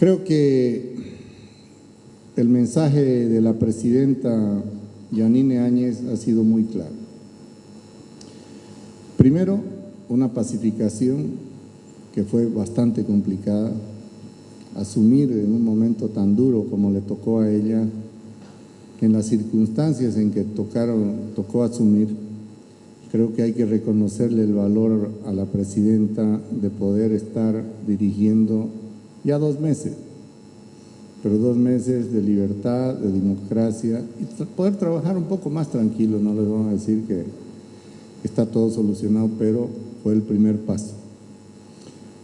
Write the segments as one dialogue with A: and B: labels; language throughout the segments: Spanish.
A: Creo que el mensaje de la presidenta Yanine Áñez ha sido muy claro. Primero, una pacificación que fue bastante complicada, asumir en un momento tan duro como le tocó a ella, en las circunstancias en que tocaron, tocó asumir, creo que hay que reconocerle el valor a la presidenta de poder estar dirigiendo ya dos meses, pero dos meses de libertad, de democracia y poder trabajar un poco más tranquilo, no les vamos a decir que está todo solucionado, pero fue el primer paso.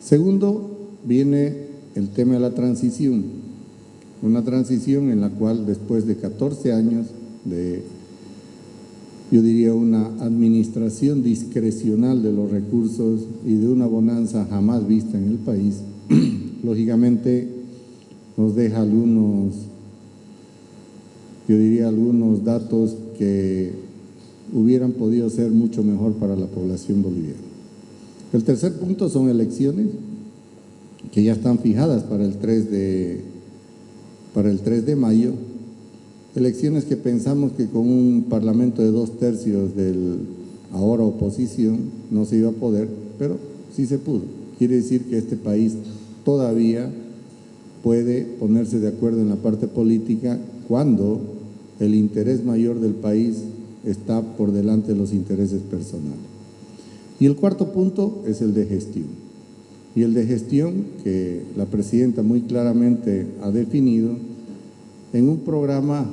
A: Segundo, viene el tema de la transición, una transición en la cual después de 14 años de, yo diría, una administración discrecional de los recursos y de una bonanza jamás vista en el país, lógicamente nos deja algunos, yo diría algunos datos que hubieran podido ser mucho mejor para la población boliviana. El tercer punto son elecciones que ya están fijadas para el 3 de, para el 3 de mayo, elecciones que pensamos que con un parlamento de dos tercios del ahora oposición no se iba a poder, pero sí se pudo. Quiere decir que este país todavía puede ponerse de acuerdo en la parte política cuando el interés mayor del país está por delante de los intereses personales. Y el cuarto punto es el de gestión. Y el de gestión que la presidenta muy claramente ha definido en un programa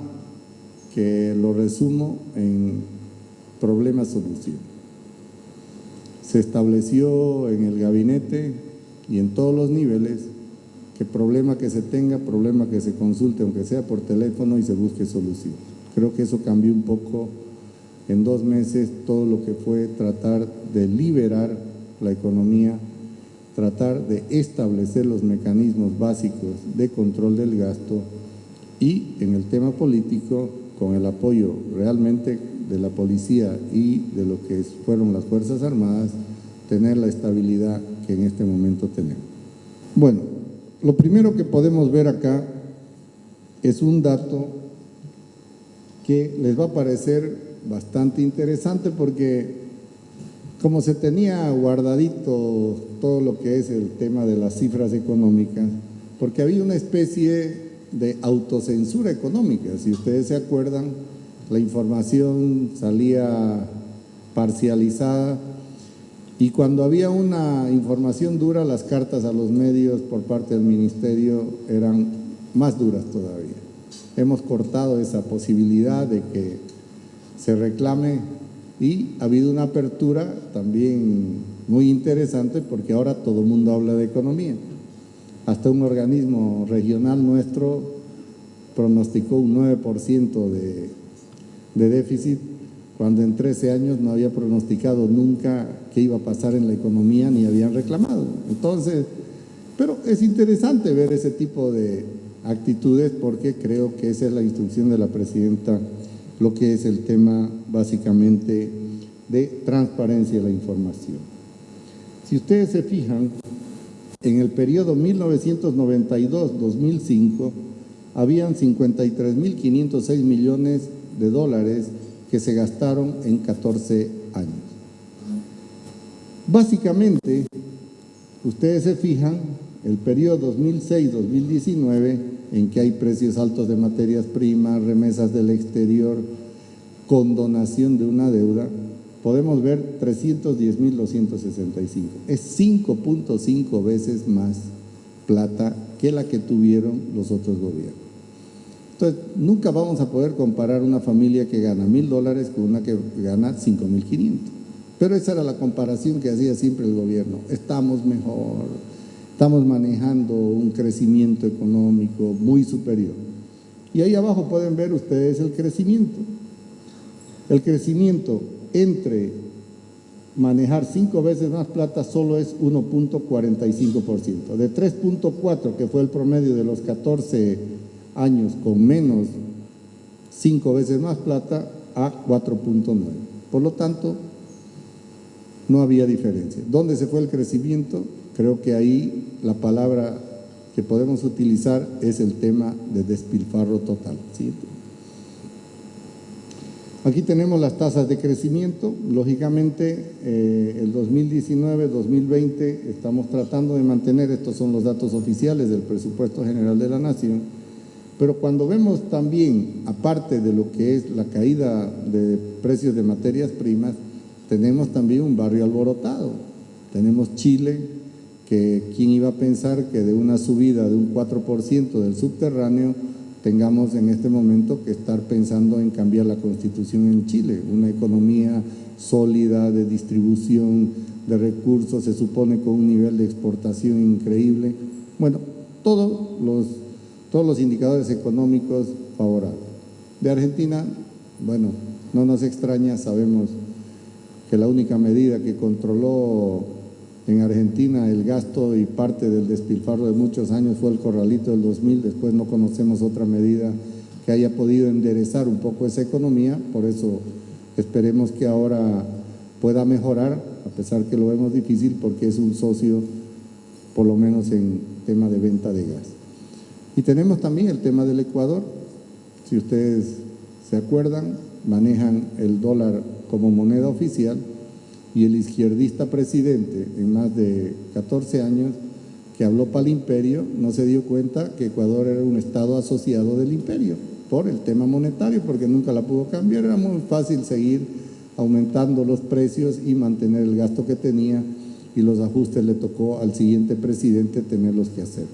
A: que lo resumo en problema-solución. Se estableció en el gabinete y en todos los niveles que problema que se tenga, problema que se consulte, aunque sea por teléfono y se busque solución. Creo que eso cambió un poco en dos meses todo lo que fue tratar de liberar la economía, tratar de establecer los mecanismos básicos de control del gasto y en el tema político, con el apoyo realmente de la policía y de lo que fueron las Fuerzas Armadas, tener la estabilidad que en este momento tenemos. Bueno, lo primero que podemos ver acá es un dato que les va a parecer bastante interesante porque como se tenía guardadito todo lo que es el tema de las cifras económicas, porque había una especie de autocensura económica, si ustedes se acuerdan, la información salía parcializada y cuando había una información dura, las cartas a los medios por parte del ministerio eran más duras todavía. Hemos cortado esa posibilidad de que se reclame y ha habido una apertura también muy interesante porque ahora todo el mundo habla de economía. Hasta un organismo regional nuestro pronosticó un 9% de, de déficit cuando en 13 años no había pronosticado nunca qué iba a pasar en la economía ni habían reclamado. Entonces, pero es interesante ver ese tipo de actitudes porque creo que esa es la instrucción de la presidenta lo que es el tema básicamente de transparencia de la información. Si ustedes se fijan, en el periodo 1992-2005 habían 53.506 millones de dólares que se gastaron en 14 años. Básicamente, ustedes se fijan, el periodo 2006-2019 en que hay precios altos de materias primas, remesas del exterior, condonación de una deuda, podemos ver 310.265. Es 5.5 veces más plata que la que tuvieron los otros gobiernos. Entonces, nunca vamos a poder comparar una familia que gana mil dólares con una que gana 5.500. Pero esa era la comparación que hacía siempre el gobierno. Estamos mejor, Estamos manejando un crecimiento económico muy superior. Y ahí abajo pueden ver ustedes el crecimiento. El crecimiento entre manejar cinco veces más plata solo es 1.45%. De 3.4, que fue el promedio de los 14 años con menos cinco veces más plata, a 4.9. Por lo tanto, no había diferencia. ¿Dónde se fue el crecimiento? Creo que ahí la palabra que podemos utilizar es el tema de despilfarro total. Aquí tenemos las tasas de crecimiento. Lógicamente, eh, el 2019-2020 estamos tratando de mantener, estos son los datos oficiales del presupuesto general de la Nación, pero cuando vemos también, aparte de lo que es la caída de precios de materias primas, tenemos también un barrio alborotado. Tenemos Chile, que quién iba a pensar que de una subida de un 4% del subterráneo tengamos en este momento que estar pensando en cambiar la constitución en Chile, una economía sólida de distribución de recursos, se supone con un nivel de exportación increíble. Bueno, todos los, todos los indicadores económicos favorables. De Argentina, bueno, no nos extraña, sabemos que la única medida que controló en Argentina el gasto y parte del despilfarro de muchos años fue el corralito del 2000, después no conocemos otra medida que haya podido enderezar un poco esa economía, por eso esperemos que ahora pueda mejorar, a pesar que lo vemos difícil porque es un socio, por lo menos en tema de venta de gas. Y tenemos también el tema del Ecuador, si ustedes se acuerdan, manejan el dólar como moneda oficial, y el izquierdista presidente en más de 14 años que habló para el imperio no se dio cuenta que Ecuador era un estado asociado del imperio por el tema monetario, porque nunca la pudo cambiar, era muy fácil seguir aumentando los precios y mantener el gasto que tenía y los ajustes le tocó al siguiente presidente tenerlos que hacer.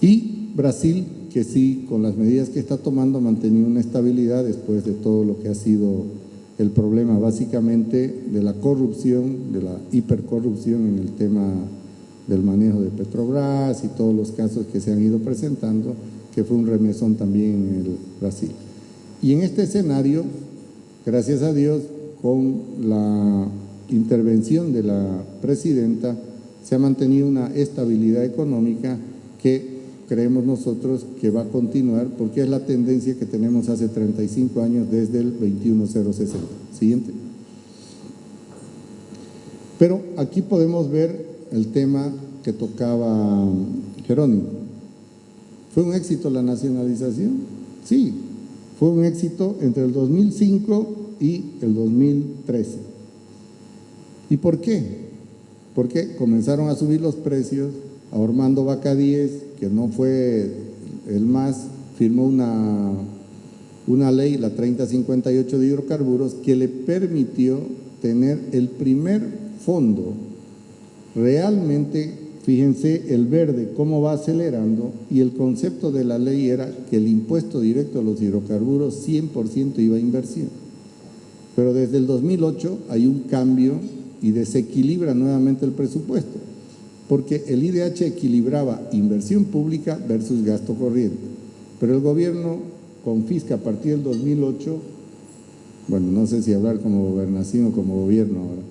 A: Y Brasil, que sí, con las medidas que está tomando, ha mantenido una estabilidad después de todo lo que ha sido el problema básicamente de la corrupción, de la hipercorrupción en el tema del manejo de Petrobras y todos los casos que se han ido presentando, que fue un remesón también en el Brasil. Y en este escenario, gracias a Dios, con la intervención de la presidenta, se ha mantenido una estabilidad económica que creemos nosotros que va a continuar porque es la tendencia que tenemos hace 35 años desde el 21060. Siguiente. Pero aquí podemos ver el tema que tocaba Jerónimo. ¿Fue un éxito la nacionalización? Sí, fue un éxito entre el 2005 y el 2013. ¿Y por qué? Porque comenzaron a subir los precios, a Ormando Bacadíes que no fue el más, firmó una, una ley, la 3058 de hidrocarburos, que le permitió tener el primer fondo realmente, fíjense el verde cómo va acelerando y el concepto de la ley era que el impuesto directo a los hidrocarburos 100% iba a inversión. Pero desde el 2008 hay un cambio y desequilibra nuevamente el presupuesto porque el IDH equilibraba inversión pública versus gasto corriente. Pero el gobierno confisca a partir del 2008, bueno, no sé si hablar como gobernación o como gobierno ahora,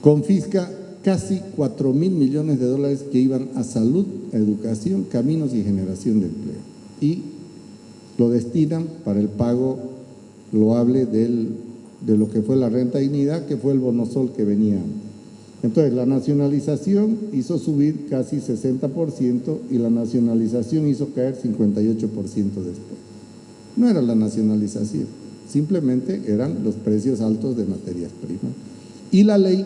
A: confisca casi 4 mil millones de dólares que iban a salud, educación, caminos y generación de empleo. Y lo destinan para el pago loable de lo que fue la renta dignidad, que fue el bonosol que venía entonces, la nacionalización hizo subir casi 60% y la nacionalización hizo caer 58% después. No era la nacionalización, simplemente eran los precios altos de materias primas. Y la ley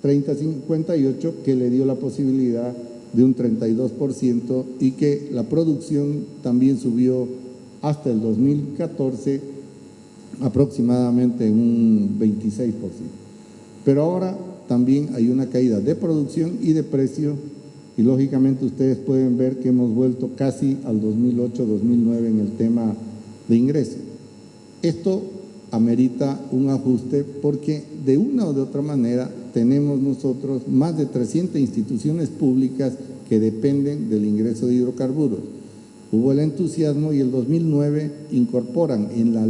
A: 3058 que le dio la posibilidad de un 32% y que la producción también subió hasta el 2014 aproximadamente en un 26%. Pero ahora también hay una caída de producción y de precio y lógicamente ustedes pueden ver que hemos vuelto casi al 2008-2009 en el tema de ingresos. Esto amerita un ajuste porque de una o de otra manera tenemos nosotros más de 300 instituciones públicas que dependen del ingreso de hidrocarburos. Hubo el entusiasmo y el 2009 incorporan en la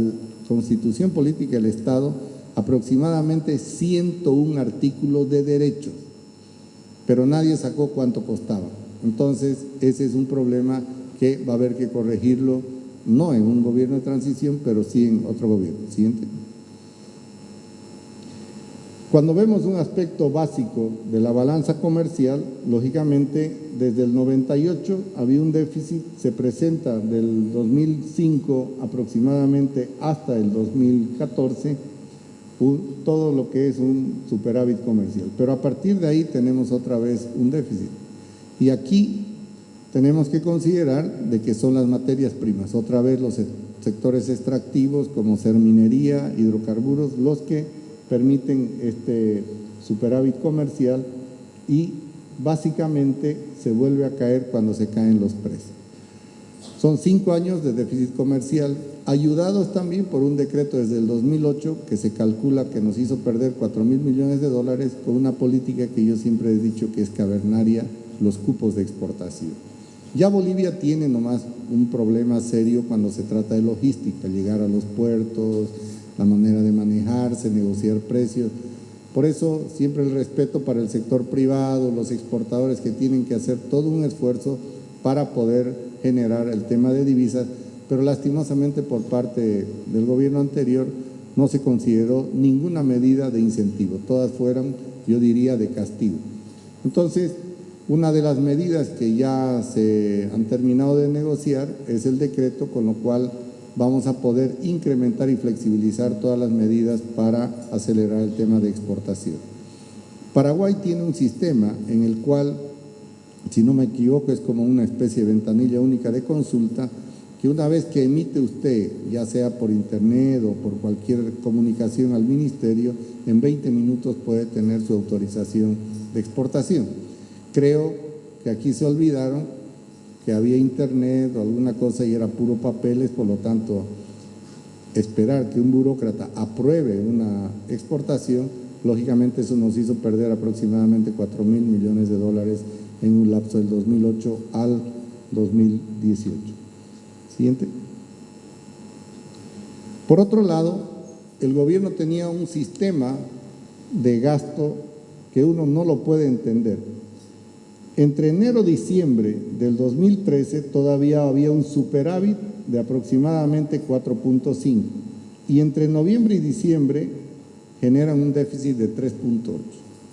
A: Constitución Política del Estado aproximadamente 101 artículos de derechos, pero nadie sacó cuánto costaba. Entonces, ese es un problema que va a haber que corregirlo, no en un gobierno de transición, pero sí en otro gobierno. Siguiente. Cuando vemos un aspecto básico de la balanza comercial, lógicamente desde el 98 había un déficit, se presenta del 2005 aproximadamente hasta el 2014, todo lo que es un superávit comercial. Pero a partir de ahí tenemos otra vez un déficit. Y aquí tenemos que considerar de que son las materias primas, otra vez los sectores extractivos como ser minería, hidrocarburos, los que permiten este superávit comercial y básicamente se vuelve a caer cuando se caen los precios. Son cinco años de déficit comercial, ayudados también por un decreto desde el 2008 que se calcula que nos hizo perder 4 mil millones de dólares con una política que yo siempre he dicho que es cavernaria, los cupos de exportación. Ya Bolivia tiene nomás un problema serio cuando se trata de logística, llegar a los puertos, la manera de manejarse, negociar precios. Por eso siempre el respeto para el sector privado, los exportadores que tienen que hacer todo un esfuerzo para poder generar el tema de divisas, pero lastimosamente por parte del gobierno anterior no se consideró ninguna medida de incentivo, todas fueron, yo diría, de castigo. Entonces, una de las medidas que ya se han terminado de negociar es el decreto con lo cual vamos a poder incrementar y flexibilizar todas las medidas para acelerar el tema de exportación. Paraguay tiene un sistema en el cual, si no me equivoco, es como una especie de ventanilla única de consulta, que una vez que emite usted, ya sea por internet o por cualquier comunicación al ministerio, en 20 minutos puede tener su autorización de exportación. Creo que aquí se olvidaron que había internet o alguna cosa y era puro papeles, por lo tanto, esperar que un burócrata apruebe una exportación, lógicamente eso nos hizo perder aproximadamente 4 mil millones de dólares en un lapso del 2008 al 2018. Siguiente. Por otro lado, el gobierno tenía un sistema de gasto que uno no lo puede entender. Entre enero y diciembre del 2013 todavía había un superávit de aproximadamente 4.5 y entre noviembre y diciembre generan un déficit de 3.8.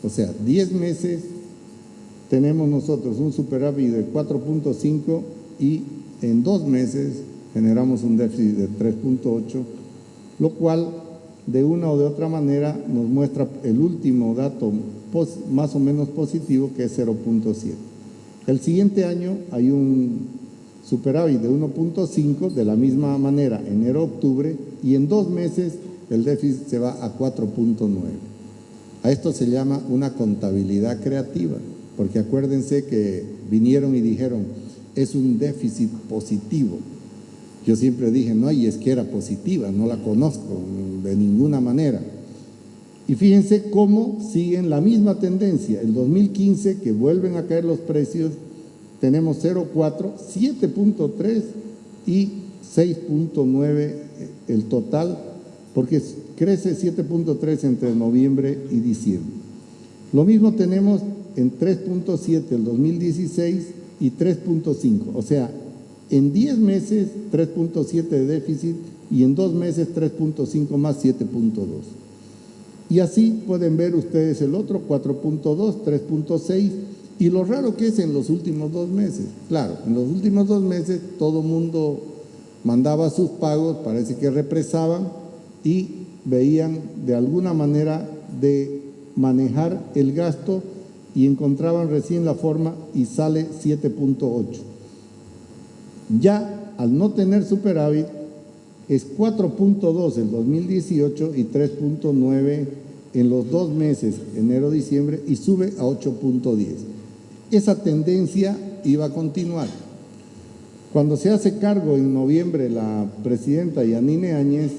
A: O sea, 10 meses tenemos nosotros un superávit de 4.5 y en dos meses generamos un déficit de 3.8, lo cual de una o de otra manera nos muestra el último dato más o menos positivo que es 0.7. El siguiente año hay un superávit de 1.5 de la misma manera enero-octubre y en dos meses el déficit se va a 4.9. A esto se llama una contabilidad creativa, porque acuérdense que vinieron y dijeron es un déficit positivo. Yo siempre dije, no, y es que era positiva, no la conozco de ninguna manera. Y fíjense cómo siguen la misma tendencia. El 2015, que vuelven a caer los precios, tenemos 0,4, 7.3 y 6.9 el total, porque crece 7.3 entre noviembre y diciembre. Lo mismo tenemos en 3.7 el 2016 y 3.5, o sea, en 10 meses 3.7 de déficit y en 2 meses 3.5 más 7.2. Y así pueden ver ustedes el otro, 4.2, 3.6, y lo raro que es en los últimos dos meses. Claro, en los últimos dos meses todo mundo mandaba sus pagos, parece que represaban y veían de alguna manera de manejar el gasto y encontraban recién la forma y sale 7.8. Ya al no tener superávit, es 4.2 el 2018 y 3.9 en los dos meses, enero-diciembre, y sube a 8.10. Esa tendencia iba a continuar. Cuando se hace cargo en noviembre la presidenta Yanine Áñez,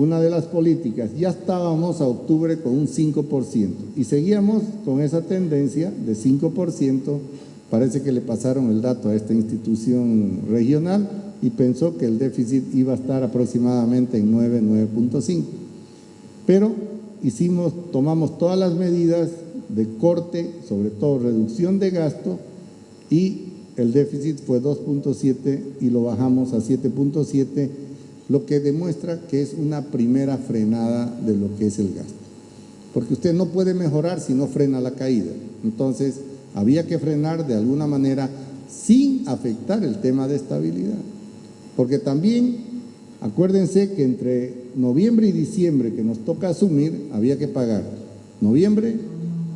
A: una de las políticas, ya estábamos a octubre con un 5% y seguíamos con esa tendencia de 5%, parece que le pasaron el dato a esta institución regional, y pensó que el déficit iba a estar aproximadamente en 9, 9.5. Pero hicimos, tomamos todas las medidas de corte, sobre todo reducción de gasto, y el déficit fue 2.7 y lo bajamos a 7.7, lo que demuestra que es una primera frenada de lo que es el gasto. porque usted no puede mejorar si no frena la caída. Entonces, había que frenar de alguna manera sin afectar el tema de estabilidad. Porque también, acuérdense que entre noviembre y diciembre que nos toca asumir, había que pagar noviembre,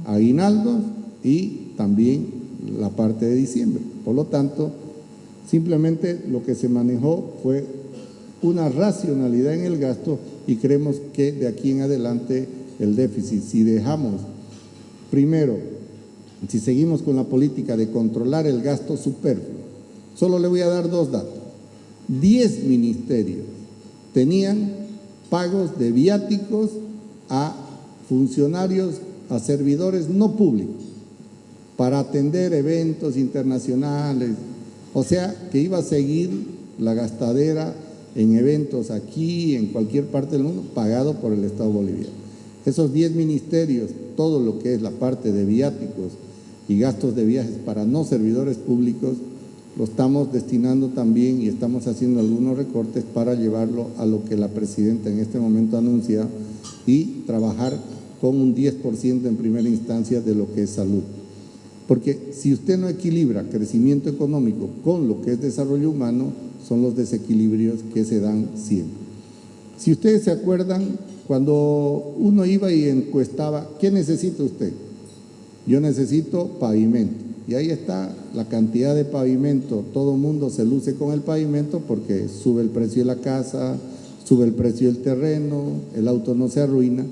A: aguinaldo y también la parte de diciembre. Por lo tanto, simplemente lo que se manejó fue una racionalidad en el gasto y creemos que de aquí en adelante el déficit, si dejamos primero, si seguimos con la política de controlar el gasto superfluo, solo le voy a dar dos datos. Diez ministerios tenían pagos de viáticos a funcionarios, a servidores no públicos, para atender eventos internacionales, o sea, que iba a seguir la gastadera en eventos aquí, en cualquier parte del mundo, pagado por el Estado boliviano. Esos 10 ministerios, todo lo que es la parte de viáticos y gastos de viajes para no servidores públicos, lo estamos destinando también y estamos haciendo algunos recortes para llevarlo a lo que la presidenta en este momento anuncia y trabajar con un 10% en primera instancia de lo que es salud. Porque si usted no equilibra crecimiento económico con lo que es desarrollo humano, son los desequilibrios que se dan siempre. Si ustedes se acuerdan, cuando uno iba y encuestaba, ¿qué necesita usted? Yo necesito pavimento. Y ahí está la cantidad de pavimento. Todo mundo se luce con el pavimento porque sube el precio de la casa, sube el precio del terreno, el auto no se arruina.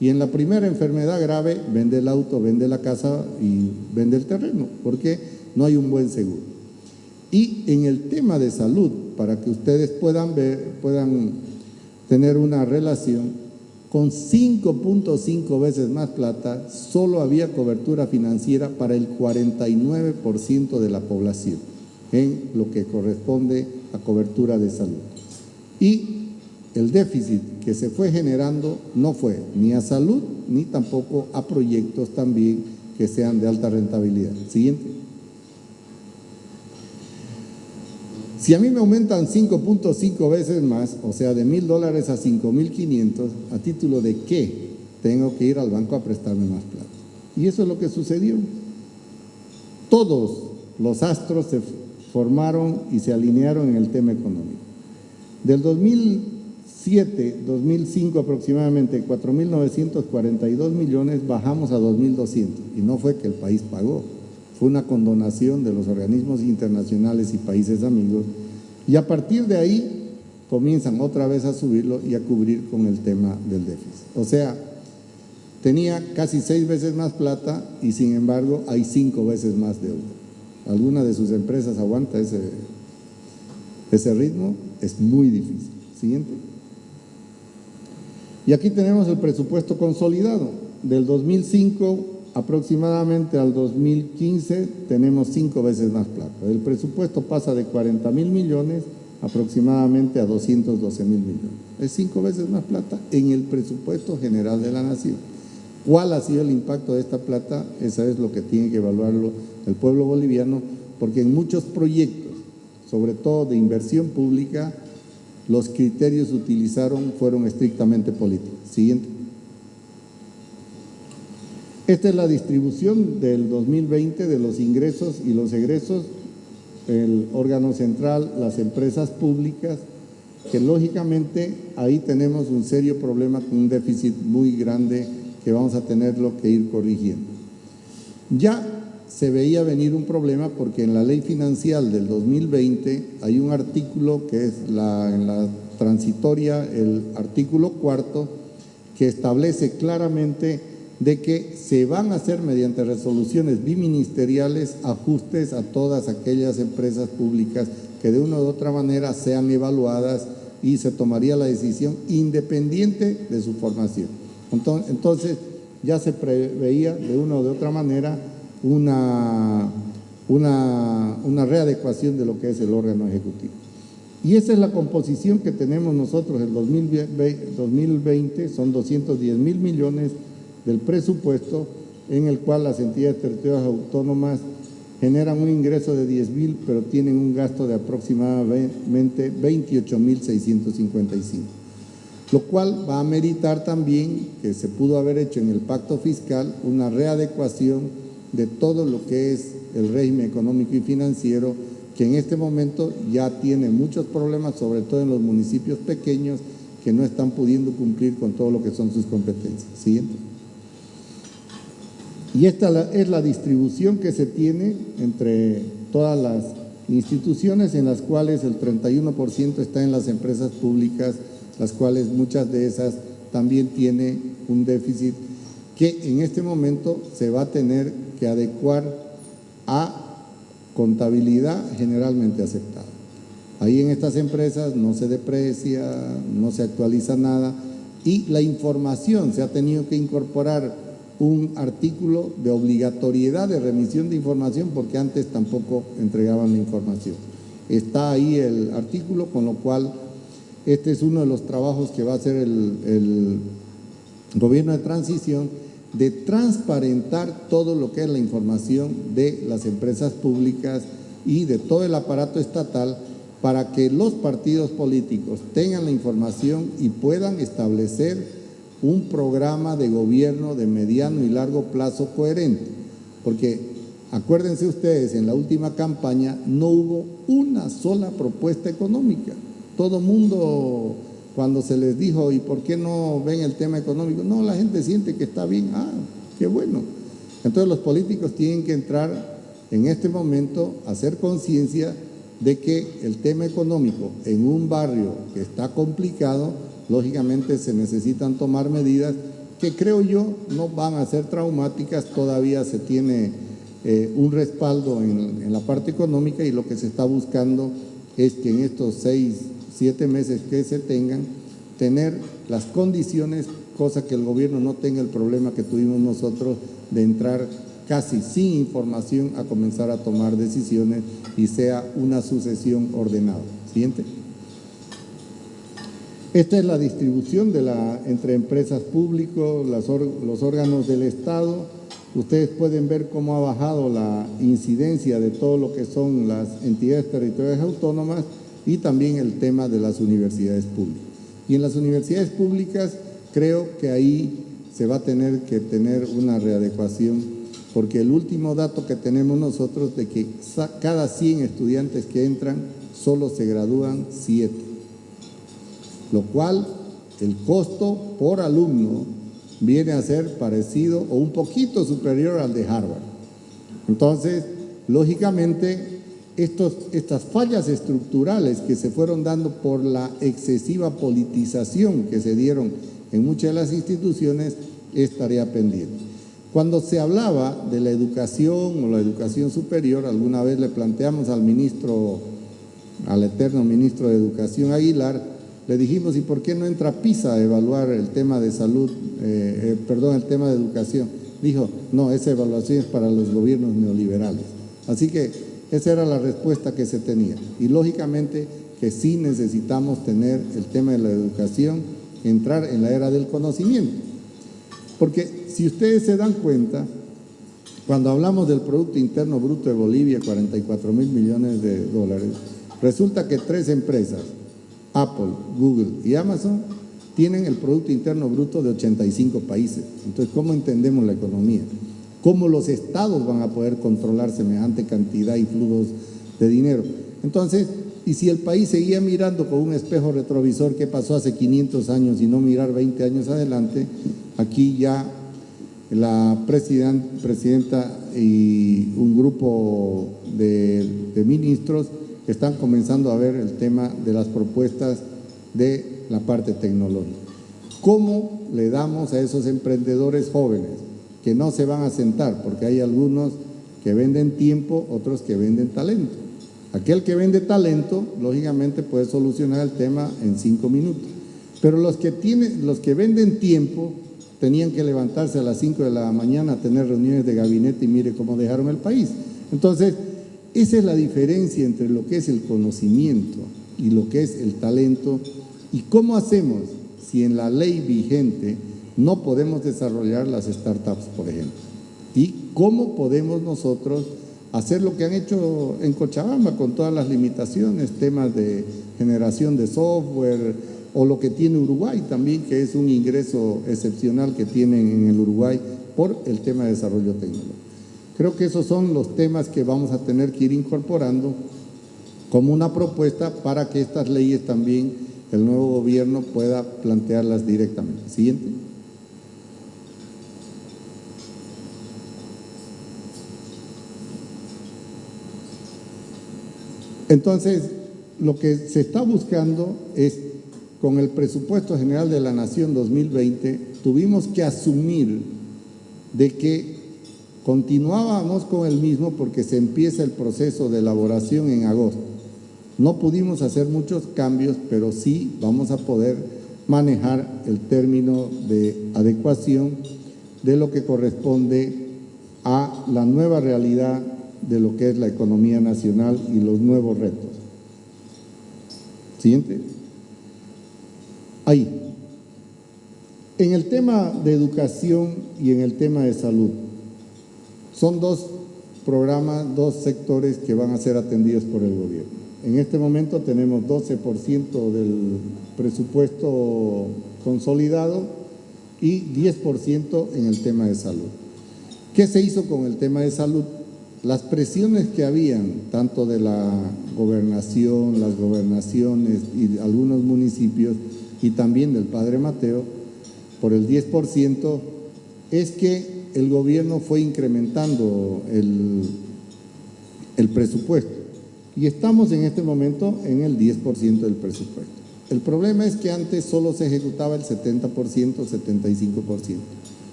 A: Y en la primera enfermedad grave, vende el auto, vende la casa y vende el terreno, porque no hay un buen seguro. Y en el tema de salud, para que ustedes puedan ver, puedan tener una relación, con 5.5 veces más plata, solo había cobertura financiera para el 49% de la población, en lo que corresponde a cobertura de salud. Y el déficit que se fue generando no fue ni a salud ni tampoco a proyectos también que sean de alta rentabilidad. Siguiente. Si a mí me aumentan 5.5 veces más, o sea, de mil dólares a 5.500, ¿a título de qué tengo que ir al banco a prestarme más plata? Y eso es lo que sucedió. Todos los astros se formaron y se alinearon en el tema económico. Del 2000 2005 aproximadamente 4.942 millones, bajamos a 2.200 y no fue que el país pagó, fue una condonación de los organismos internacionales y países amigos y a partir de ahí comienzan otra vez a subirlo y a cubrir con el tema del déficit. O sea, tenía casi seis veces más plata y sin embargo hay cinco veces más deuda. ¿Alguna de sus empresas aguanta ese, ese ritmo? Es muy difícil. Siguiente. Y aquí tenemos el presupuesto consolidado. Del 2005 aproximadamente al 2015 tenemos cinco veces más plata. El presupuesto pasa de 40 mil millones aproximadamente a 212 mil millones. Es cinco veces más plata en el presupuesto general de la nación. ¿Cuál ha sido el impacto de esta plata? Esa es lo que tiene que evaluarlo el pueblo boliviano, porque en muchos proyectos, sobre todo de inversión pública, los criterios utilizaron fueron estrictamente políticos. Siguiente. Esta es la distribución del 2020 de los ingresos y los egresos, el órgano central, las empresas públicas, que lógicamente ahí tenemos un serio problema con un déficit muy grande que vamos a tenerlo que ir corrigiendo. Ya se veía venir un problema porque en la ley financiera del 2020 hay un artículo que es la, en la transitoria, el artículo cuarto, que establece claramente de que se van a hacer mediante resoluciones biministeriales ajustes a todas aquellas empresas públicas que de una u otra manera sean evaluadas y se tomaría la decisión independiente de su formación. Entonces, ya se preveía de una u otra manera una, una, una readecuación de lo que es el órgano ejecutivo. Y esa es la composición que tenemos nosotros en 2020, son 210 mil millones del presupuesto en el cual las entidades territoriales autónomas generan un ingreso de 10 mil, pero tienen un gasto de aproximadamente 28 mil 655. lo cual va a meritar también que se pudo haber hecho en el pacto fiscal una readecuación de todo lo que es el régimen económico y financiero que en este momento ya tiene muchos problemas, sobre todo en los municipios pequeños que no están pudiendo cumplir con todo lo que son sus competencias. Siguiente. Y esta es la distribución que se tiene entre todas las instituciones en las cuales el 31% está en las empresas públicas, las cuales muchas de esas también tiene un déficit que en este momento se va a tener que adecuar a contabilidad generalmente aceptada. Ahí en estas empresas no se deprecia, no se actualiza nada y la información se ha tenido que incorporar un artículo de obligatoriedad de remisión de información porque antes tampoco entregaban la información. Está ahí el artículo, con lo cual este es uno de los trabajos que va a hacer el, gobierno de transición de transparentar todo lo que es la información de las empresas públicas y de todo el aparato estatal para que los partidos políticos tengan la información y puedan establecer un programa de gobierno de mediano y largo plazo coherente, porque acuérdense ustedes, en la última campaña no hubo una sola propuesta económica. Todo mundo, cuando se les dijo, ¿y por qué no ven el tema económico? No, la gente siente que está bien, ah, qué bueno. Entonces los políticos tienen que entrar en este momento a hacer conciencia de que el tema económico en un barrio que está complicado lógicamente se necesitan tomar medidas que creo yo no van a ser traumáticas, todavía se tiene eh, un respaldo en, en, la parte económica y lo que se está buscando es que en estos seis, siete meses que se tengan, tener las condiciones, cosa que el gobierno no tenga el problema que tuvimos nosotros de entrar casi sin información a comenzar a tomar decisiones y sea una sucesión ordenada. Siguiente. Esta es la distribución entre empresas públicas, los órganos del Estado. Ustedes pueden ver cómo ha bajado la incidencia de todo lo que son las entidades territoriales autónomas y también el tema de las universidades públicas. Y en las universidades públicas creo que ahí se va a tener que tener una readecuación porque el último dato que tenemos nosotros de que cada 100 estudiantes que entran solo se gradúan 7 lo cual el costo por alumno viene a ser parecido o un poquito superior al de Harvard. Entonces, lógicamente, estos, estas fallas estructurales que se fueron dando por la excesiva politización que se dieron en muchas de las instituciones, estaría pendiente. Cuando se hablaba de la educación o la educación superior, alguna vez le planteamos al ministro, al eterno ministro de Educación Aguilar, le dijimos, ¿y por qué no entra PISA a evaluar el tema de salud, eh, eh, perdón, el tema de educación? Dijo, no, esa evaluación es para los gobiernos neoliberales. Así que esa era la respuesta que se tenía. Y lógicamente que sí necesitamos tener el tema de la educación, entrar en la era del conocimiento. Porque si ustedes se dan cuenta, cuando hablamos del Producto Interno Bruto de Bolivia, 44 mil millones de dólares, resulta que tres empresas, Apple, Google y Amazon tienen el Producto Interno Bruto de 85 países. Entonces, ¿cómo entendemos la economía? ¿Cómo los estados van a poder controlar semejante cantidad y flujos de dinero? Entonces, y si el país seguía mirando con un espejo retrovisor que pasó hace 500 años y no mirar 20 años adelante, aquí ya la presidenta y un grupo de, de ministros están comenzando a ver el tema de las propuestas de la parte tecnológica. ¿Cómo le damos a esos emprendedores jóvenes que no se van a sentar? Porque hay algunos que venden tiempo, otros que venden talento. Aquel que vende talento, lógicamente puede solucionar el tema en cinco minutos. Pero los que, tienen, los que venden tiempo tenían que levantarse a las cinco de la mañana a tener reuniones de gabinete y mire cómo dejaron el país. Entonces, esa es la diferencia entre lo que es el conocimiento y lo que es el talento. ¿Y cómo hacemos si en la ley vigente no podemos desarrollar las startups, por ejemplo? ¿Y cómo podemos nosotros hacer lo que han hecho en Cochabamba con todas las limitaciones, temas de generación de software, o lo que tiene Uruguay también, que es un ingreso excepcional que tienen en el Uruguay por el tema de desarrollo tecnológico. Creo que esos son los temas que vamos a tener que ir incorporando como una propuesta para que estas leyes también el nuevo gobierno pueda plantearlas directamente. Siguiente. Entonces, lo que se está buscando es, con el presupuesto general de la Nación 2020, tuvimos que asumir de que continuábamos con el mismo porque se empieza el proceso de elaboración en agosto. No pudimos hacer muchos cambios, pero sí vamos a poder manejar el término de adecuación de lo que corresponde a la nueva realidad de lo que es la economía nacional y los nuevos retos. Siguiente. Ahí. En el tema de educación y en el tema de salud, son dos programas, dos sectores que van a ser atendidos por el gobierno. En este momento tenemos 12% del presupuesto consolidado y 10% en el tema de salud. ¿Qué se hizo con el tema de salud? Las presiones que habían, tanto de la gobernación, las gobernaciones y algunos municipios, y también del Padre Mateo, por el 10%, es que el gobierno fue incrementando el, el presupuesto. Y estamos en este momento en el 10% del presupuesto. El problema es que antes solo se ejecutaba el 70%, 75%.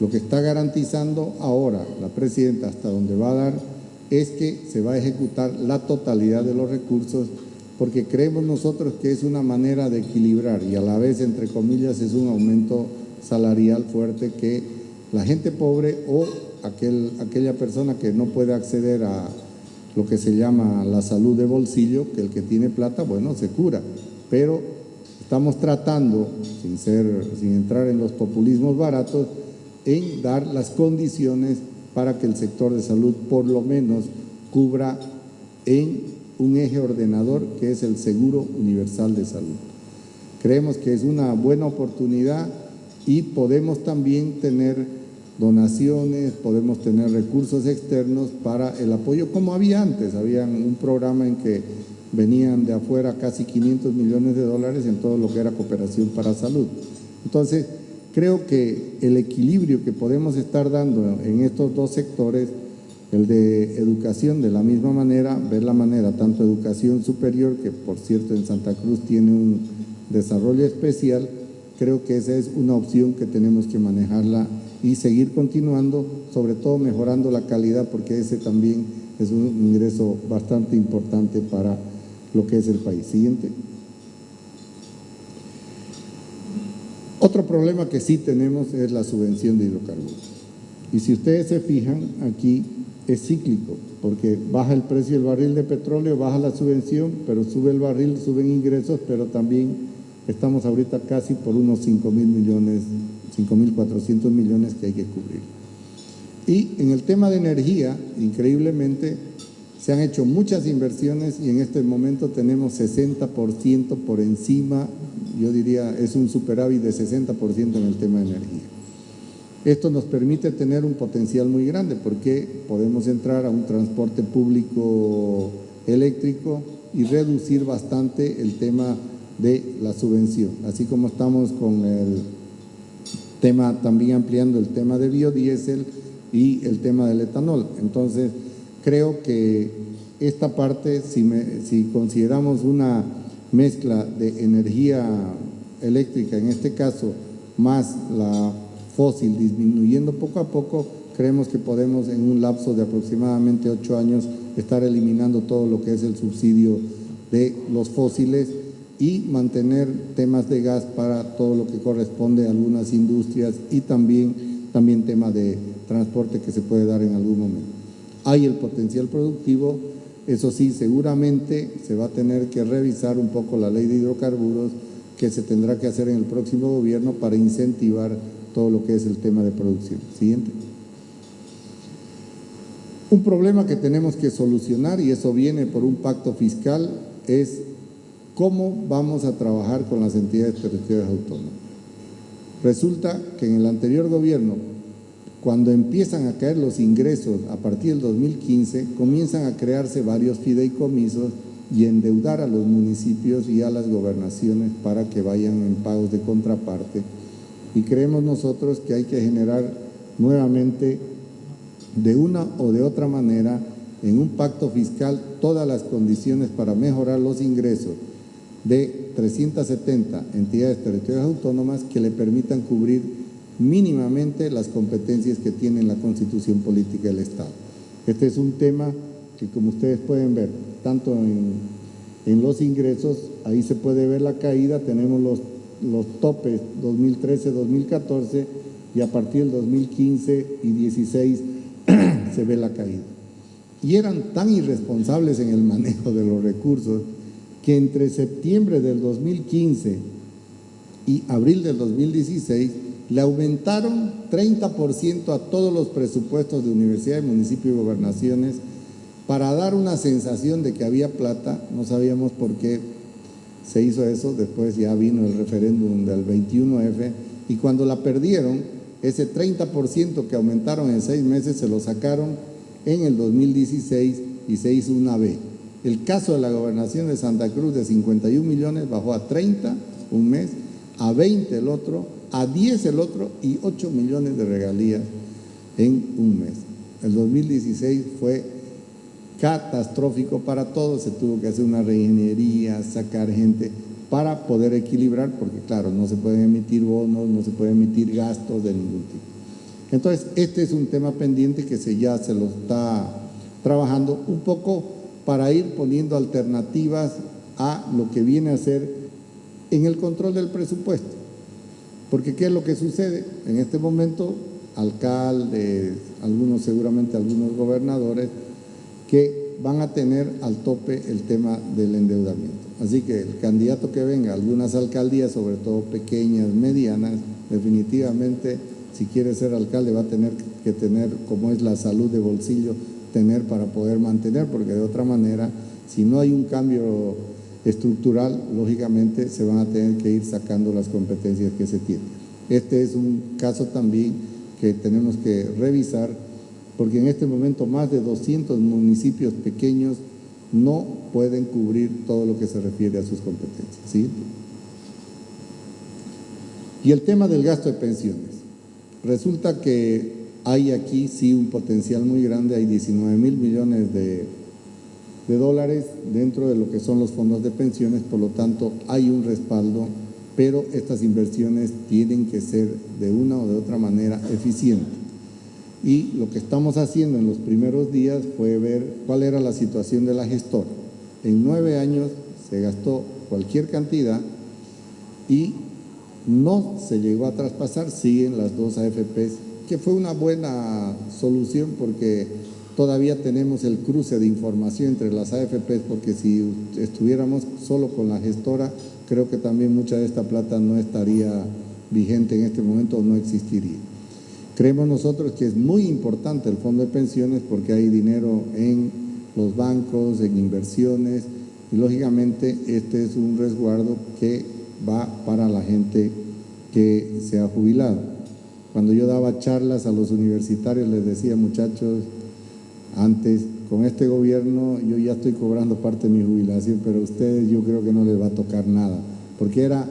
A: Lo que está garantizando ahora la presidenta hasta donde va a dar es que se va a ejecutar la totalidad de los recursos porque creemos nosotros que es una manera de equilibrar y a la vez, entre comillas, es un aumento salarial fuerte que la gente pobre o aquel, aquella persona que no puede acceder a lo que se llama la salud de bolsillo, que el que tiene plata, bueno, se cura. Pero estamos tratando, sin, ser, sin entrar en los populismos baratos, en dar las condiciones para que el sector de salud por lo menos cubra en un eje ordenador que es el Seguro Universal de Salud. Creemos que es una buena oportunidad y podemos también tener donaciones, podemos tener recursos externos para el apoyo, como había antes, había un programa en que venían de afuera casi 500 millones de dólares en todo lo que era cooperación para salud. Entonces, Creo que el equilibrio que podemos estar dando en estos dos sectores, el de educación de la misma manera, ver la manera, tanto educación superior, que por cierto en Santa Cruz tiene un desarrollo especial, creo que esa es una opción que tenemos que manejarla y seguir continuando, sobre todo mejorando la calidad, porque ese también es un ingreso bastante importante para lo que es el país. Siguiente. Otro problema que sí tenemos es la subvención de hidrocarburos. Y si ustedes se fijan, aquí es cíclico, porque baja el precio del barril de petróleo, baja la subvención, pero sube el barril, suben ingresos, pero también estamos ahorita casi por unos 5 mil millones de 5.400 millones que hay que cubrir. Y en el tema de energía, increíblemente, se han hecho muchas inversiones y en este momento tenemos 60% por encima, yo diría es un superávit de 60% en el tema de energía. Esto nos permite tener un potencial muy grande porque podemos entrar a un transporte público eléctrico y reducir bastante el tema de la subvención. Así como estamos con el tema, también ampliando el tema de biodiesel y el tema del etanol. Entonces, creo que esta parte, si, si consideramos una mezcla de energía eléctrica, en este caso, más la fósil disminuyendo poco a poco, creemos que podemos en un lapso de aproximadamente ocho años estar eliminando todo lo que es el subsidio de los fósiles y mantener temas de gas para todo lo que corresponde a algunas industrias y también, también tema de transporte que se puede dar en algún momento hay el potencial productivo, eso sí, seguramente se va a tener que revisar un poco la ley de hidrocarburos que se tendrá que hacer en el próximo gobierno para incentivar todo lo que es el tema de producción. Siguiente. Un problema que tenemos que solucionar, y eso viene por un pacto fiscal, es ¿Cómo vamos a trabajar con las entidades territoriales autónomas? Resulta que en el anterior gobierno, cuando empiezan a caer los ingresos a partir del 2015, comienzan a crearse varios fideicomisos y endeudar a los municipios y a las gobernaciones para que vayan en pagos de contraparte. Y creemos nosotros que hay que generar nuevamente de una o de otra manera en un pacto fiscal todas las condiciones para mejorar los ingresos de 370 entidades territoriales autónomas que le permitan cubrir mínimamente las competencias que tiene la Constitución Política del Estado. Este es un tema que como ustedes pueden ver, tanto en, los ingresos, ahí se puede ver la caída, tenemos los, los topes 2013-2014 y a partir del 2015 y 16 se ve la caída. Y eran tan irresponsables en el manejo de los recursos que entre septiembre del 2015 y abril del 2016 le aumentaron 30% a todos los presupuestos de universidades, municipios y gobernaciones para dar una sensación de que había plata, no sabíamos por qué se hizo eso, después ya vino el referéndum del 21F y cuando la perdieron, ese 30% que aumentaron en seis meses se lo sacaron en el 2016 y se hizo una B. El caso de la gobernación de Santa Cruz de 51 millones bajó a 30 un mes, a 20 el otro, a 10 el otro y 8 millones de regalías en un mes. El 2016 fue catastrófico para todos, se tuvo que hacer una reingeniería, sacar gente para poder equilibrar, porque claro, no se pueden emitir bonos, no se pueden emitir gastos de ningún tipo. Entonces, este es un tema pendiente que se, ya se lo está trabajando un poco para ir poniendo alternativas a lo que viene a ser en el control del presupuesto. Porque ¿qué es lo que sucede? En este momento, alcaldes, algunos seguramente algunos gobernadores, que van a tener al tope el tema del endeudamiento. Así que el candidato que venga, algunas alcaldías, sobre todo pequeñas, medianas, definitivamente si quiere ser alcalde va a tener que tener, como es la salud de bolsillo, tener para poder mantener, porque de otra manera, si no hay un cambio estructural, lógicamente se van a tener que ir sacando las competencias que se tienen. Este es un caso también que tenemos que revisar, porque en este momento más de 200 municipios pequeños no pueden cubrir todo lo que se refiere a sus competencias. ¿sí? Y el tema del gasto de pensiones. Resulta que hay aquí sí un potencial muy grande, hay 19 mil millones de, dólares dentro de lo que son los fondos de pensiones, por lo tanto hay un respaldo, pero estas inversiones tienen que ser de una o de otra manera eficientes. Y lo que estamos haciendo en los primeros días fue ver cuál era la situación de la gestora. En nueve años se gastó cualquier cantidad y no se llegó a traspasar, siguen las dos AFPs, que fue una buena solución porque todavía tenemos el cruce de información entre las AFPs, porque si estuviéramos solo con la gestora, creo que también mucha de esta plata no estaría vigente en este momento o no existiría. Creemos nosotros que es muy importante el fondo de pensiones porque hay dinero en los bancos, en inversiones, y lógicamente este es un resguardo que va para la gente que se ha jubilado. Cuando yo daba charlas a los universitarios les decía, muchachos, antes con este gobierno yo ya estoy cobrando parte de mi jubilación, pero a ustedes yo creo que no les va a tocar nada, porque era,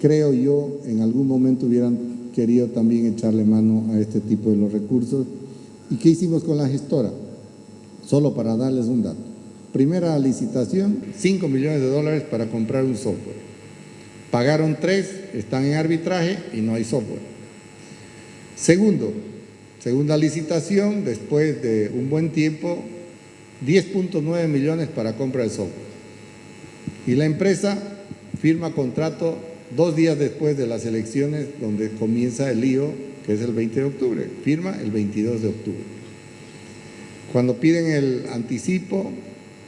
A: creo yo, en algún momento hubieran querido también echarle mano a este tipo de los recursos. ¿Y qué hicimos con la gestora? Solo para darles un dato. Primera licitación, 5 millones de dólares para comprar un software. Pagaron tres, están en arbitraje y no hay software. Segundo, segunda licitación, después de un buen tiempo, 10.9 millones para compra de software. Y la empresa firma contrato dos días después de las elecciones donde comienza el lío, que es el 20 de octubre. Firma el 22 de octubre. Cuando piden el anticipo,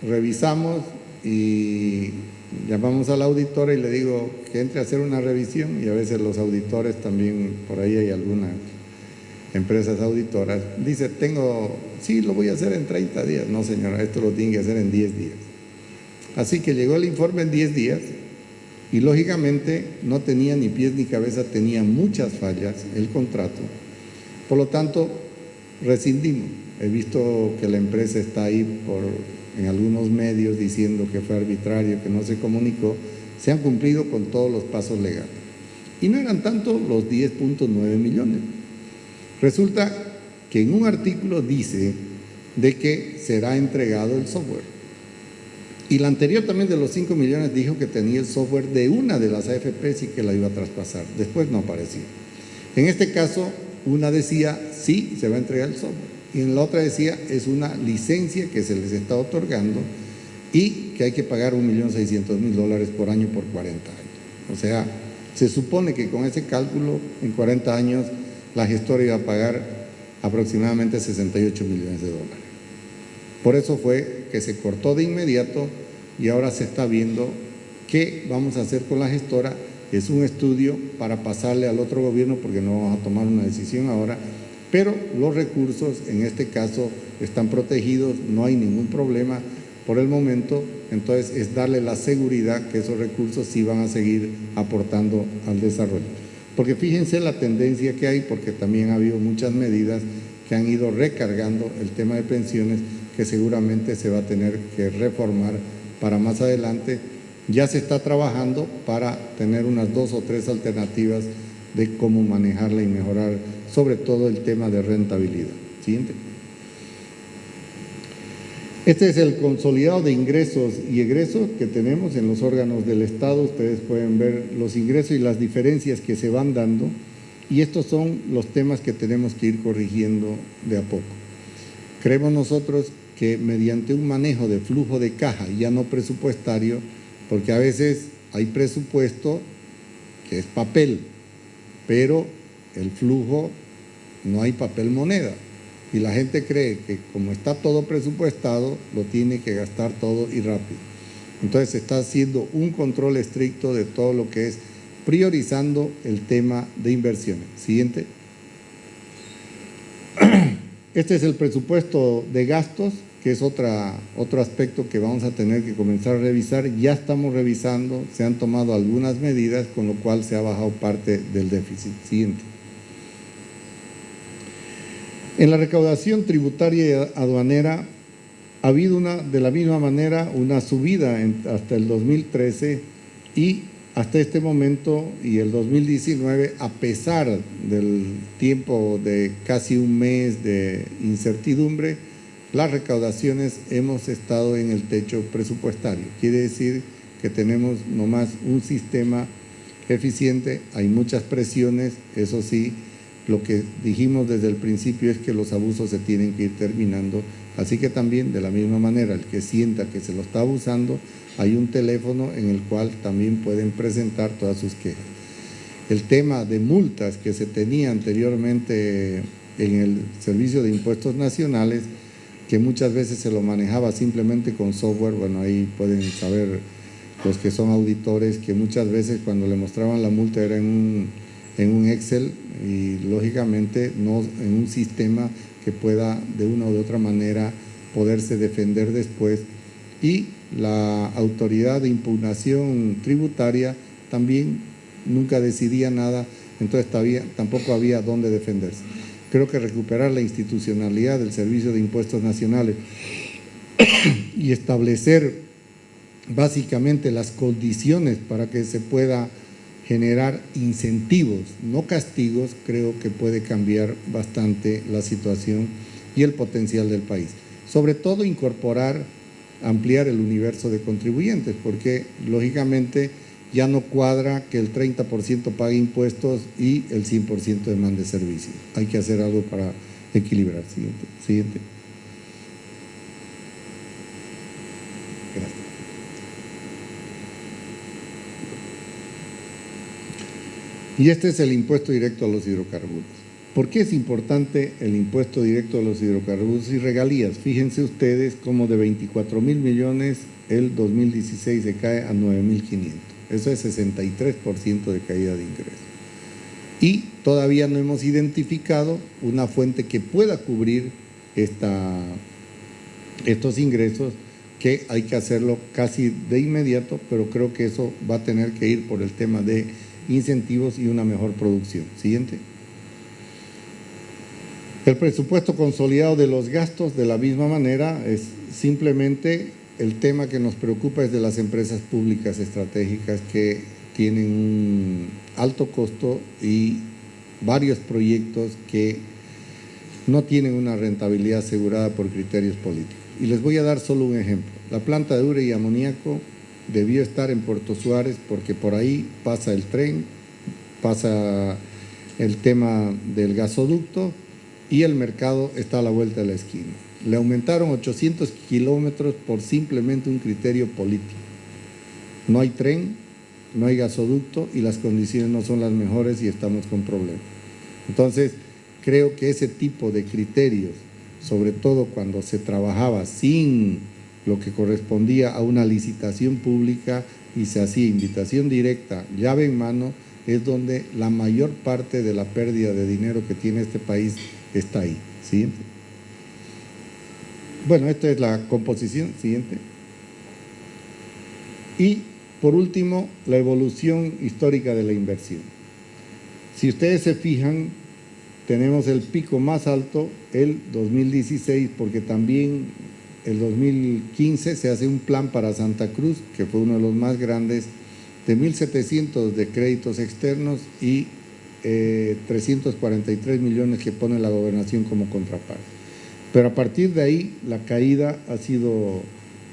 A: revisamos y llamamos al auditor y le digo que entre a hacer una revisión y a veces los auditores también, por ahí hay algunas empresas auditoras, dice, tengo, sí, lo voy a hacer en 30 días. No señora, esto lo tiene que hacer en 10 días. Así que llegó el informe en 10 días y lógicamente no tenía ni pies ni cabeza, tenía muchas fallas el contrato. Por lo tanto, rescindimos. He visto que la empresa está ahí por, en algunos medios diciendo que fue arbitrario, que no se comunicó. Se han cumplido con todos los pasos legales. Y no eran tanto los 10.9 millones. Resulta que en un artículo dice de que será entregado el software. Y la anterior también de los 5 millones dijo que tenía el software de una de las AFPs y que la iba a traspasar. Después no apareció. En este caso, una decía, sí, se va a entregar el software. Y en la otra decía, es una licencia que se les está otorgando y que hay que pagar 1.600.000 dólares por año por 40 años. O sea, se supone que con ese cálculo, en 40 años, la gestora iba a pagar aproximadamente 68 millones de dólares. Por eso fue que se cortó de inmediato y ahora se está viendo qué vamos a hacer con la gestora. Es un estudio para pasarle al otro gobierno porque no vamos a tomar una decisión ahora, pero los recursos en este caso están protegidos, no hay ningún problema por el momento, entonces es darle la seguridad que esos recursos sí van a seguir aportando al desarrollo. Porque fíjense la tendencia que hay, porque también ha habido muchas medidas que han ido recargando el tema de pensiones que seguramente se va a tener que reformar para más adelante. Ya se está trabajando para tener unas dos o tres alternativas de cómo manejarla y mejorar sobre todo el tema de rentabilidad. Siguiente. Este es el consolidado de ingresos y egresos que tenemos en los órganos del Estado. Ustedes pueden ver los ingresos y las diferencias que se van dando y estos son los temas que tenemos que ir corrigiendo de a poco. Creemos nosotros que mediante un manejo de flujo de caja, ya no presupuestario, porque a veces hay presupuesto que es papel, pero el flujo no hay papel moneda. Y la gente cree que como está todo presupuestado, lo tiene que gastar todo y rápido. Entonces se está haciendo un control estricto de todo lo que es priorizando el tema de inversiones. Siguiente. Este es el presupuesto de gastos que es otra, otro aspecto que vamos a tener que comenzar a revisar. Ya estamos revisando, se han tomado algunas medidas, con lo cual se ha bajado parte del déficit. Siguiente. En la recaudación tributaria y aduanera ha habido una, de la misma manera una subida hasta el 2013 y hasta este momento y el 2019, a pesar del tiempo de casi un mes de incertidumbre, las recaudaciones hemos estado en el techo presupuestario. Quiere decir que tenemos nomás un sistema eficiente, hay muchas presiones, eso sí, lo que dijimos desde el principio es que los abusos se tienen que ir terminando, así que también de la misma manera el que sienta que se lo está abusando, hay un teléfono en el cual también pueden presentar todas sus quejas. El tema de multas que se tenía anteriormente en el Servicio de Impuestos Nacionales que muchas veces se lo manejaba simplemente con software, bueno, ahí pueden saber los que son auditores que muchas veces cuando le mostraban la multa era en un, en un Excel y lógicamente no en un sistema que pueda de una u otra manera poderse defender después. Y la autoridad de impugnación tributaria también nunca decidía nada, entonces todavía, tampoco había dónde defenderse. Creo que recuperar la institucionalidad del Servicio de Impuestos Nacionales y establecer básicamente las condiciones para que se pueda generar incentivos, no castigos, creo que puede cambiar bastante la situación y el potencial del país. Sobre todo incorporar, ampliar el universo de contribuyentes, porque lógicamente ya no cuadra que el 30% pague impuestos y el 100% demande servicios. Hay que hacer algo para equilibrar. Siguiente. Siguiente. Y este es el impuesto directo a los hidrocarburos. ¿Por qué es importante el impuesto directo a los hidrocarburos y regalías? Fíjense ustedes cómo de 24 mil millones el 2016 se cae a 9 mil 500. Eso es 63% de caída de ingresos. Y todavía no hemos identificado una fuente que pueda cubrir esta, estos ingresos que hay que hacerlo casi de inmediato, pero creo que eso va a tener que ir por el tema de incentivos y una mejor producción. Siguiente. El presupuesto consolidado de los gastos, de la misma manera, es simplemente el tema que nos preocupa es de las empresas públicas estratégicas que tienen un alto costo y varios proyectos que no tienen una rentabilidad asegurada por criterios políticos. Y les voy a dar solo un ejemplo. La planta de ure y amoníaco debió estar en Puerto Suárez porque por ahí pasa el tren, pasa el tema del gasoducto y el mercado está a la vuelta de la esquina. Le aumentaron 800 kilómetros por simplemente un criterio político. No hay tren, no hay gasoducto y las condiciones no son las mejores y estamos con problemas. Entonces, creo que ese tipo de criterios, sobre todo cuando se trabajaba sin lo que correspondía a una licitación pública y se hacía invitación directa, llave en mano, es donde la mayor parte de la pérdida de dinero que tiene este país está ahí. Siguiente. Bueno, esta es la composición. Siguiente. Y por último, la evolución histórica de la inversión. Si ustedes se fijan, tenemos el pico más alto el 2016 porque también el 2015 se hace un plan para Santa Cruz, que fue uno de los más grandes, de 1.700 de créditos externos y 343 eh, millones que pone la gobernación como contraparte. Pero a partir de ahí la caída ha sido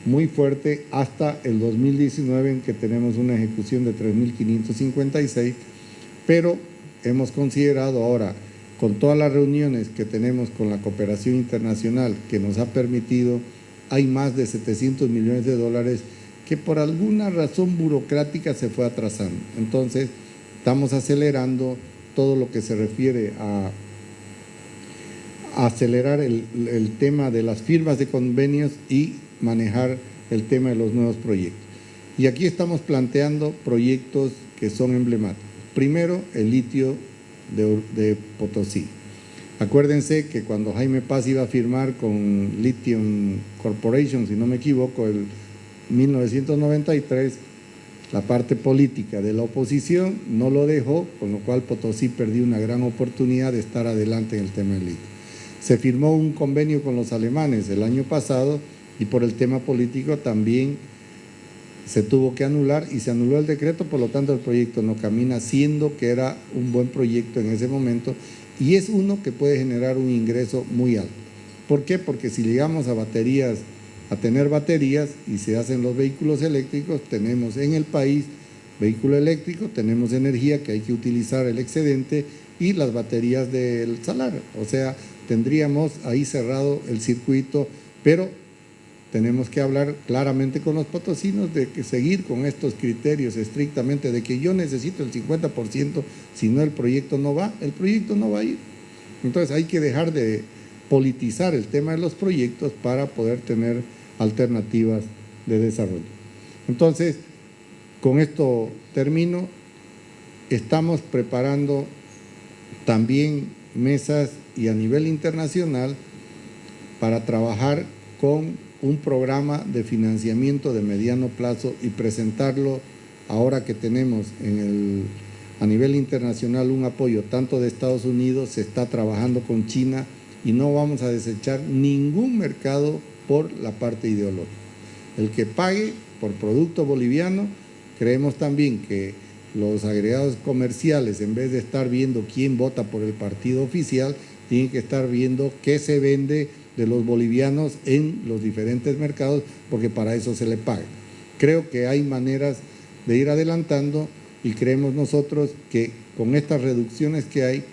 A: muy fuerte hasta el 2019 en que tenemos una ejecución de 3.556, pero hemos considerado ahora con todas las reuniones que tenemos con la cooperación internacional que nos ha permitido, hay más de 700 millones de dólares que por alguna razón burocrática se fue atrasando. Entonces, estamos acelerando todo lo que se refiere a, acelerar el, tema de las firmas de convenios y manejar el tema de los nuevos proyectos. Y aquí estamos planteando proyectos que son emblemáticos. Primero, el litio de, Potosí. Acuérdense que cuando Jaime Paz iba a firmar con Lithium Corporation, si no me equivoco, el 1993, la parte política de la oposición no lo dejó, con lo cual Potosí perdió una gran oportunidad de estar adelante en el tema del litio. Se firmó un convenio con los alemanes el año pasado y por el tema político también se tuvo que anular y se anuló el decreto, por lo tanto el proyecto no camina, siendo que era un buen proyecto en ese momento y es uno que puede generar un ingreso muy alto. ¿Por qué? Porque si llegamos a baterías, a tener baterías y se hacen los vehículos eléctricos, tenemos en el país vehículo eléctrico, tenemos energía que hay que utilizar el excedente y las baterías del salar. O sea, tendríamos ahí cerrado el circuito, pero tenemos que hablar claramente con los potosinos de que seguir con estos criterios estrictamente de que yo necesito el 50%, si no el proyecto no va, el proyecto no va a ir. Entonces hay que dejar de politizar el tema de los proyectos para poder tener alternativas de desarrollo. Entonces, con esto termino, estamos preparando también mesas y a nivel internacional para trabajar con un programa de financiamiento de mediano plazo y presentarlo ahora que tenemos a nivel internacional un apoyo tanto de Estados Unidos, se está trabajando con China y no vamos a desechar ningún mercado por la parte ideológica. El que pague por producto boliviano, creemos también que los agregados comerciales, en vez de estar viendo quién vota por el partido oficial, tienen que estar viendo qué se vende de los bolivianos en los diferentes mercados, porque para eso se le paga. Creo que hay maneras de ir adelantando y creemos nosotros que con estas reducciones que hay,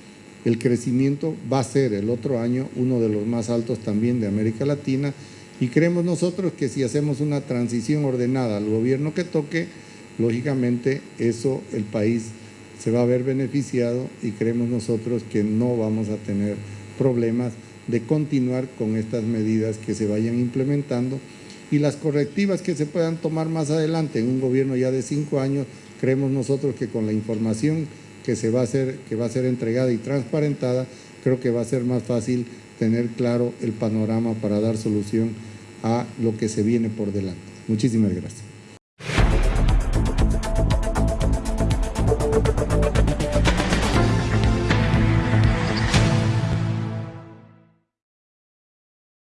A: el crecimiento va a ser el otro año uno de los más altos también de América Latina y creemos nosotros que si hacemos una transición ordenada al gobierno que toque, lógicamente eso el país se va a ver beneficiado y creemos nosotros que no vamos a tener problemas de continuar con estas medidas que se vayan implementando y las correctivas que se puedan tomar más adelante en un gobierno ya de cinco años, creemos nosotros que con la información que, se va a que va a ser entregada y transparentada, creo que va a ser más fácil tener claro el panorama para dar solución a lo que se viene por delante. Muchísimas gracias.